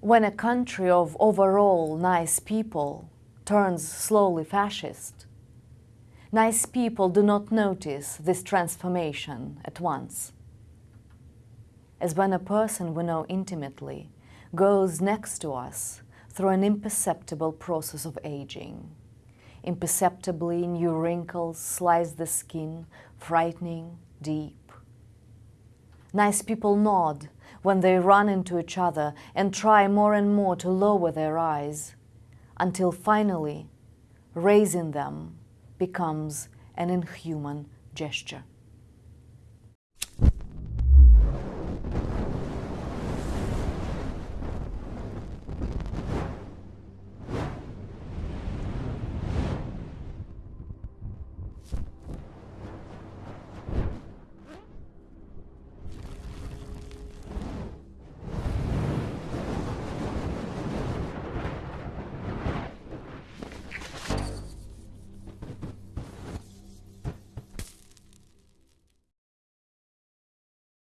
When a country of overall nice people turns slowly fascist, nice people do not notice this transformation at once. As when a person we know intimately goes next to us through an imperceptible process of aging. Imperceptibly, new wrinkles slice the skin, frightening, deep. Nice people nod when they run into each other and try more and more to lower their eyes, until finally raising them becomes an inhuman gesture.